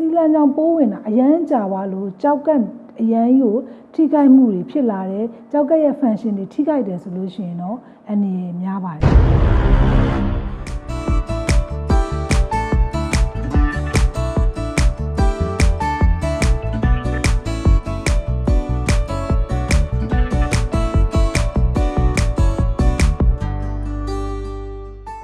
စီလန်းကြောင့်ပိုးဝင်တာအရန်ကြာသွားလို့ကြောက်ကအရန်ကြီးကိုထိခိုက်မှုတွေဖြစ်လာတယ်ကြောက်ကရဲ့ function တွေထိခိုက်တယ်ဆိုလို့ရှိရင်တော့အနေရများပါတယ်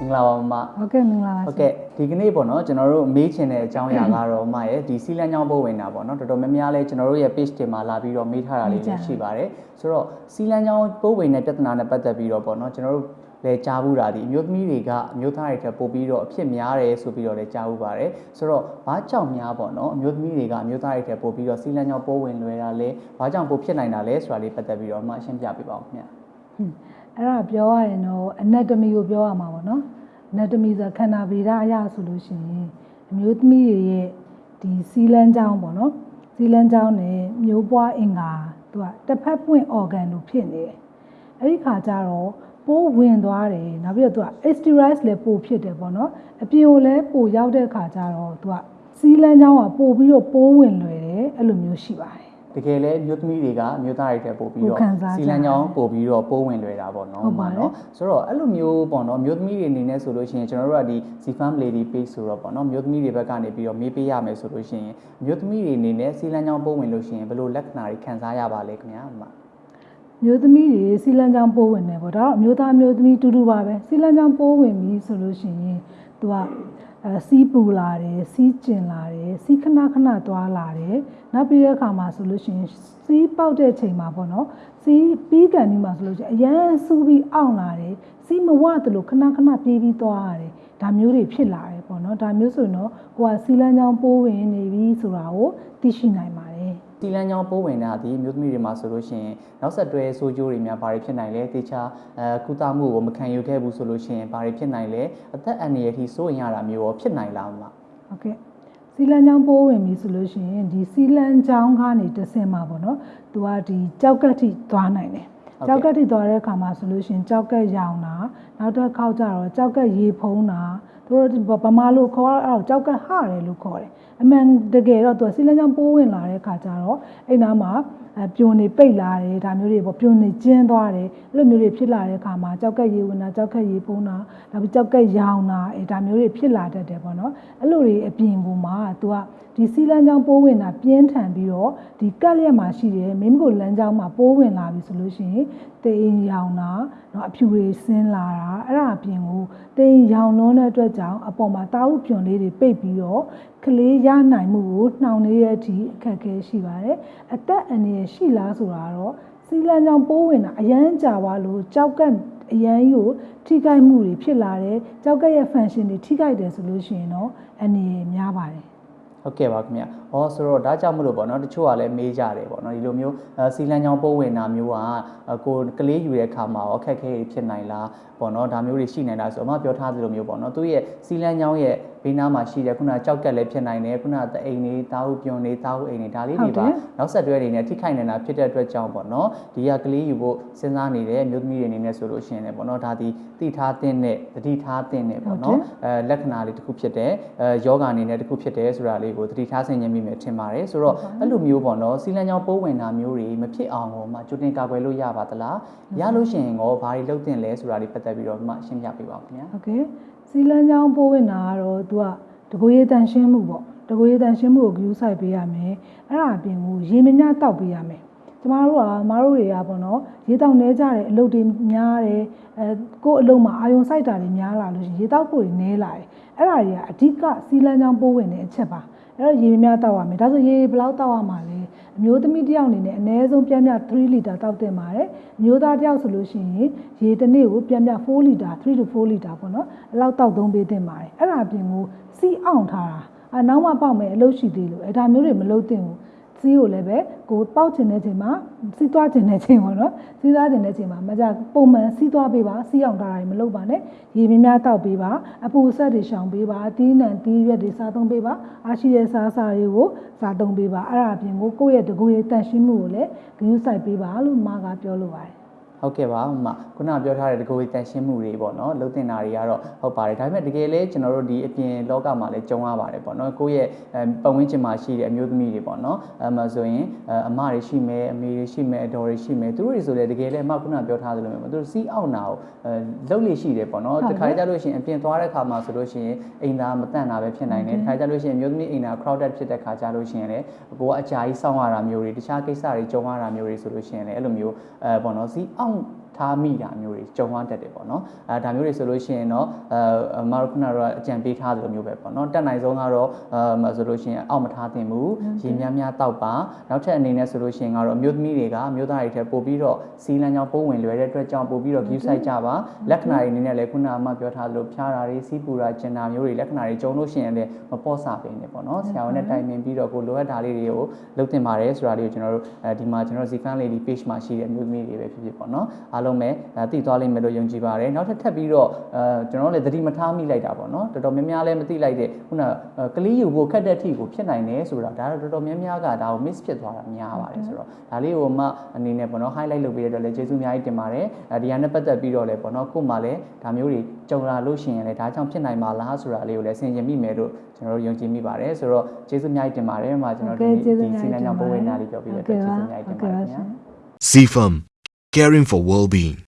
င်္ဂလာပါမမဟုတ်ကဲ့မင်္ဂလာပါဟုတ်ကဲ့ဒီကနေ့ပေါ့နော်ကျွန်တော်တို့မေးချင်တဲ့အကြောင်းအရာကတော့မရဲ့ဒီစီလန်းချောင်းပို့ဝင်တာပေါ့နော်တော်တော်များများလဲကျွန်တော်တို့ရဲ့ page တင်မှာလာပြီးတော့မေးထားတာလေးလည်းရှိပါတယ်ဆိုတော့စီလန်းချောင်းပို့ဝင်တဲ့ပြဿနာနဲ့ပတ်သက်ပြီးတော့ပေါ့နော်ကျွန်တော်တို့လည်းကြားဘူးတာဒီအမျိုးသမီးတွေကအမျိုးသားတွေထက်ပိုပြီးတော့အဖြစ်များတယ်ဆိုပြီးတော့လည်းကြားဘူးပါတယ်ဆိုတော့ဘာကြောင့်များပေါ့နော်အမျိုးသမီးတွေကအမျိုးသားတွေထက်ပိုပြီးတော့စီလန်းချောင်းပို့ဝင်လွယ်တာလဲဘာကြောင့်ပိုဖြစ်နိုင်တာလဲဆိုတာလေးပတ်သက်ပြီးတော့မှရှင်းပြပေးပါဦးခင်ဗျာဟွန်းအဲ့ဒါပြောရရင်တော့ anatomy ကိုပြောရမှာပေါ့နော် anatomy ဆိုတာခန္ဓာဗေဒအရဆိုလို့ရှိရင်အမျိုးသမီးတွေရဲ့ဒီစီလန်းကြောင်းပေါ့နော်စီလန်းကြောင်းနဲ့မျိုးပွားအင်္ဂါသူကတစ်ဖက်ပွင့် organ လို့ဖြစ်နေတယ်အဲ့ဒီခါကျတော့ပိုးဝင်သွားတယ်နောက်ပြီးတော့သူက exteriors လည်းပိုဖြစ်တယ်ပေါ့နော်အပြင်ကိုလည်းပိုရောက်တဲ့ခါကျတော့သူကစီလန်းကြောင်းကပိုပြီးတော့ပိုးဝင်လွယ်တယ်အဲ့လိုမျိုးရှိပါတယ် တကယ်လဲမြို့သမီးတွေကအမျိုးသားတွေတက်ပို့ပြီးကိုတော့ခံစားကြစီလန်ကြောင်းပို့ပြီးတော့ပိုးဝင်လွယ်တာပေါ့နော်ဟုတ်ပါတယ်နော်ဆိုတော့အဲ့လိုမျိုးပေါ့နော်မြို့သမီးတွေအနေနဲ့ဆိုလို့ရှိရင်ကျွန်တော်တို့ကဒီ Zfam Lady Page ဆိုတော့ပေါ့နော်မြို့သမီးတွေဘက်ကနေပြီးတော့မေးပေးရမယ်ဆိုလို့ရှိရင်မြို့သမီးတွေအနေနဲ့စီလန်ကြောင်းပိုးဝင်လို့ရှိရင်ဘယ်လိုလက္ခဏာတွေခံစားရပါလဲခင်ဗျာအမမျိုးသမီးတွေစီလန်းချောင်းပိုးဝင်တယ်ပေါ့ဒါတော့အမျိုးသားမျိုးသမီးတူတူပါပဲစီလန်းချောင်းပိုးဝင်ပြီဆိုလို့ရှိရင်သူက အဲစီးပူလာတယ်စီးကျင်လာတယ်စီးခဏခဏသွားလာတယ်နောက်ပြီးတဲ့အခါမှာဆိုလို့ရှိရင်စီးပေါက်တဲ့ချိန်မှာပေါ့နော်စီးပြီးကန်ဒီမှာဆိုလို့ရှိရင်အရန်စူးပြီးအောင့်လာတယ်စီးမဝတယ်လို့ခဏခဏပြေးပြီးသွားရတယ်ဒါမျိုးတွေဖြစ်လာတယ်ပေါ့နော်ဒါမျိုးဆိုရင်တော့ကိုကစီလန်းချောင်းပိုးဝင်နေပြီဆိုတာကိုသိရှိနိုင်ပါ တယ်စီလန်ကြောင်းပိုးဝင်တာဒီမြို့သမီးတွေမှာဆိုလို့ရှိရင်နောက်ဆက်တွဲဆိုးကျိုးတွေများဘာတွေဖြစ်နိုင်လဲတေချာအဲကုသမှုကိုမခံယူခဲ့ဘူးဆိုလို့ရှိရင်ဘာတွေဖြစ်နိုင်လဲအသက်အန္တရာယ်ထိစိုးရင်ရတာမျိုးရောဖြစ်နိုင်လားအမဟုတ်ကဲ့စီလန်ချောင်းပိုးဝင်ပြီဆိုလို့ရှိရင်ဒီစီလန်ချောင်းကနေတဆင်မှာပေါ့နော်သူကဒီကြောက်ကက်ထိသွားနိုင်တယ်ဟုတ်ကဲ့ကြောက်ကက်ထိသွားတဲ့အခါမှာဆိုလို့ရှိရင်ကြောက်ကက်ရောင်တာနောက်တစ်ခေါက်ကျတော့ကြောက်ကက်ရေဖုံးတာ သူတို့ဗမာလိုခေါ်တော့အဲ့ဒါကိုကြောက်ကက်ဟတယ်လို့ခေါ်တယ်အမှန်တကယ်တော့သူကစီလန်ချောင်းပိုးဝင်လာတဲ့အခါကျတော့အဲ့နားမှာအဲပြိုနေပိတ်လာတယ်ဒါမျိုးတွေပေါ့ပြိုနေကျင်းသွားတယ်အဲ့လိုမျိုးတွေဖြစ်လာတဲ့အခါမှာကြောက်ကက်ရေဝင်တာကြောက်ကက်ရေဖုံးတာနောက်ပြီးကြောက်ကက်ရောင်တာအဲဒါမျိုးတွေဖြစ်လာတတ်တယ်ပေါ့နော်အဲ့လိုတွေအပြင်ကူမှာသူကဒီစီလန်းချောင်းပိုးဝင်တာပြင်းထန်ပြီးတော့ဒီကက်လျက်မှာရှိတယ်မိမကိုလမ်းချောင်းမှာပိုးဝင်လာပြီဆိုလို့ရှိရင်တေးရင်ရောင်တာเนาะအဖြူတွေဆင်းလာတာအဲ့ဒါအပြင်ကိုတေးရင်ရောင်လွန်းတဲ့အတွက် ကြောင့်အပေါ်မှာတာဥပြွန်လေးတွေပိတ်ပြီးတော့ကလေးရနိုင်မှုကိုနှောင့်နှေးတဲ့အထိအခက်အခဲရှိပါတယ်အသက်အန္တရာယ်ရှိလားဆိုတာတော့စီလန်းချောင်းပိုးဝင်တာအရန်ကြာသွားလို့ကြောက်ကက်အရန်ကြီးကိုထိခိုက်မှုတွေဖြစ်လာတယ်ကြောက်ကက်ရဲ့ function တွေထိခိုက်တယ်ဆိုလို့ရှိရင်တော့အနေရများပါတယ် ဟုတ်ကဲ့ပါခင်ဗျ။ဟောဆိုတော့ဒါကြောင့်မလို့ပေါ့နော်တချို့ကလည်းမေးကြတယ်ပေါ့နော်ဒီလိုမျိုးအဲစီလန်ချောင်းပိုးဝင်တာမျိုးကအဲကိုကလေးယူတဲ့အခါမှာရောအခက်အခဲတွေဖြစ်နိုင်လားပေါ့နော်ဒါမျိုးတွေရှိနိုင်လားဆိုတော့အမပြောထားသလိုမျိုးပေါ့နော်သူရဲ့စီလန်ချောင်းရဲ့ ဘေးနားမှာရှိတဲ့ခုနကြောက်ကက်လည်းဖြစ်နိုင်တယ်ခုနတအိမ်တွေတာဟုပြွန်တွေတာဟုအိမ်တွေဒါလေးတွေပါနောက်ဆက်တွဲတွေနဲ့ထိခိုက်နေတာဖြစ်တဲ့အတွက်ကြောင့်ပေါ့နော်ဒီကကလေးယူဖို့စဉ်းစားနေတဲ့အမျိုးသမီးတွေအနေနဲ့ဆိုလို့ရှိရင်လည်းပေါ့နော်ဒါဒီတိထားတဲ့နဲ့တတိထားတဲ့နဲ့ပေါ့နော်အဲလက္ခဏာလေးတစ်ခုဖြစ်တယ်အဲယောဂအနေနဲ့တစ်ခုဖြစ်တယ်ဆိုတာလေးကိုသတိထားဆင်ခြင်မိမယ်ထင်ပါတယ်ဆိုတော့အဲ့လိုမျိုးပေါ့နော်စီလန်ကြောင်ပိုးဝင်တာမျိုးတွေမဖြစ်အောင်ကိုမှကြိုတင်ကာကွယ်လို့ရပါသလားရလို့ရှိရင်ရောဘာတွေလုပ်တင်လဲဆိုတာလေးပတ်သက်ပြီးတော့မှရှင်းပြပေးပါဦးခင်ဗျာဟုတ်ကဲ့ စီလန်းချောင်းပိုးဝင်တာကတော့သူကတကိုယ်ရည်တန်ရှင်းမှုပေါ့တကိုယ်ရည်တန်ရှင်းမှုကို view site ပေးရမယ်အဲ့ဒါအပြင်ကိုရေမများတောက်ပေးရမယ်ကျမတို့ကမတို့တွေကပေါ့နော်ရေတောက်နေကြတယ်အလုပ်တွေများတယ်အဲကိုယ့်အလုပ်မှာအာယုံစိုက်တာတွေများလာလို့ရှိရင်ရေတောက်ဖို့တွေနည်းလာတယ်အဲ့ဒါတွေကအဓိကစီလန်းချောင်းပိုးဝင်တဲ့အချက်ပါအဲ့တော့ရေများတောက်ရမယ်ဒါဆိုရေဘယ်လောက်တောက်ရမှာလဲ အမျိုးသမီးတစ်ယောက်အနေနဲ့အနည်းဆုံးပြင်းပြ3လီတာတောက်တင်ပါတယ်အမျိုးသားတစ်ယောက်ဆိုလို့ရှိရင်ရေတစ်နေ့ကိုပြင်းပြ4လီတာ3 to 4လီတာပေါ့နော်အဲ့လောက်တောက်သုံးပေးတင်ပါတယ်အဲ့ဒါအပြင်ကိုစီးအောင်ထားတာအနောက်မှပေါက်မယ်အလုပ်ရှိသေးလို့အဲ့ဒါမျိုးတွေမလုပ်သင့်ဘူး စီးကိုလည်းပဲကိုပေါက်ချင်တဲ့ချိန်မှာစီးသွားချင်တဲ့ချိန်ပေါ့နော်စီးသွားချင်တဲ့ချိန်မှာမကြပုံမှန်စီးသွားပေးပါစီးအောင်ထားတာတွေမလုပ်ပါနဲ့ရေများများတောက်ပေးပါအပူဆက်တွေရှောင်ပေးပါအသီးနှံသီးရွက်တွေစားသုံးပေးပါအားရှိတဲ့စားစားတွေကိုစားသုံးပေးပါအဲ့ဒါအပြင်ကိုကိုယ့်ရဲ့တကူရဲ့တန်ရှင်းမှုကိုလည်းဂရုစိုက်ပေးပါလို့မာကပြောလိုပါတယ် ဟုတ်ကဲ့ပါဟိုမှာခုနကပြောထားတဲ့တကူတန်ရှင်းမှုတွေပေါ့နော်လုံတင်တာတွေကတော့ဟုတ်ပါတယ်ဒါပေမဲ့တကယ်လဲကျွန်တော်တို့ဒီအပြင်လောကမှာလည်းကြုံရပါတယ်ပေါ့နော်ကိုယ့်ရဲ့အဲပတ်ဝန်းကျင်မှာရှိတဲ့အမျိုးသမီးတွေပေါ့နော်အဲမှာဆိုရင်အဲအမတွေရှိမယ်အမေတွေရှိမယ်အတော်တွေရှိမယ်သူတို့တွေဆိုလည်းတကယ်လဲအမခုနကပြောထားသလိုမျိုးပေါ့သူတို့စီးအောင်နာကိုအဲလုံလေရှိတယ်ပေါ့နော်တခါကြလို့ရှိရင်အပြင်သွားတဲ့ခါမှာဆိုလို့ရှိရင်အိမ်သားမတန့်တာပဲဖြစ်နိုင်တယ်တခါကြလို့ရှိရင်အမျိုးသမီးအိမ်သား crowded ဖြစ်တဲ့ခါကြလို့ရှိရင်လည်းကိုကအကြာကြီးစောင့်ရတာမျိုးတွေတခြားကိစ္စတွေကြုံရတာမျိုးတွေဆိုလို့ရှိရင်လည်းအဲ့လိုမျိုးအဲပေါ့နော်စီးအောင် um. ထားမိတာမျိုးတွေကြုံရတတ်တယ်ပေါ့နော်အဲဒါမျိုးတွေဆိုလို့ရှိရင်တော့အဲအမတို့ခုနကတော့အကြံပေးထားသလိုမျိုးပဲပေါ့နော်တက်နိုင်ဆုံးကတော့အဲဆိုလို့ရှိရင်အောက်မထားသင့်ဘူးရေများများတောက်ပါနောက်ထပ်အနေနဲ့ဆိုလို့ရှိရင်ကတော့အမျိုးသမီးတွေကအမျိုးသားတွေထက်ပိုပြီးတော့စီလန်းကြောင်းပိုးဝင်လွယ်တဲ့အတွက်ကြောင့်ပိုပြီးတော့ view site ကြပါလက္ခဏာတွေအနေနဲ့လည်းခုနကအမပြောထားသလိုဖျားတာတွေစီးပူတာကျင်တာမျိုးတွေလက္ခဏာတွေကြုံလို့ရှိရင်လည်းမပေါ့စာပင်နေပေါ့နော်ဆရာဝန်နဲ့တိုင်ပင်ပြီးတော့ကိုလိုအပ်တာလေးတွေကိုလုပ်တင်ပါတယ်ဆိုတာလေးကိုကျွန်တော်တို့အဲဒီမှာကျွန်တော်တို့ Zifan Lady page မှာရှိတဲ့အမျိုးသမီးတွေပဲဖြစ်ဖြစ်ပေါ့နော်အားလုံးပဲအဲသိသွားလိမ့်မယ်လို့ယုံကြည်ပါတယ်နောက်ထပ်ထပ်ပြီးတော့အဲကျွန်တော်တို့လည်းသတိမထားမိလိုက်တာပေါ့နော်တော်တော်များများလည်းမသိလိုက်တဲ့ခုနကလေးယူဖို့ခက်တဲ့အထိကိုဖြစ်နိုင်တယ်ဆိုတာဒါတော့တော်တော်များများကဒါကို miss ဖြစ်သွားတာများပါတယ်ဆိုတော့ဒါလေးကိုမှအနေနဲ့ပေါ့နော် highlight လုပ်ပေးရတဲ့အတွက်လည်းကျေးဇူးအများကြီးတင်ပါတယ်အဲဒီဟာနဲ့ပတ်သက်ပြီးတော့လည်းပေါ့နော်ကို့မှာလည်းဒါမျိုးတွေကြုံလာလို့ရှိရင်လည်းဒါကြောင့်ဖြစ်နိုင်မှာလားဆိုတာလေးကိုလည်းဆင်ခြင်မိမယ်လို့ကျွန်တော်တို့ယုံကြည်မိပါတယ်ဆိုတော့ကျေးဇူးအများကြီးတင်ပါတယ်မှာကျွန်တော်တို့ဒီဒီစီလန်ကြောင့်ပိုးဝင်နာလေးပြောပြရတဲ့အတွက်ကျေးဇူးအများကြီးတင်ပါတယ်ခင်ဗျာ CFM, caring for well-being.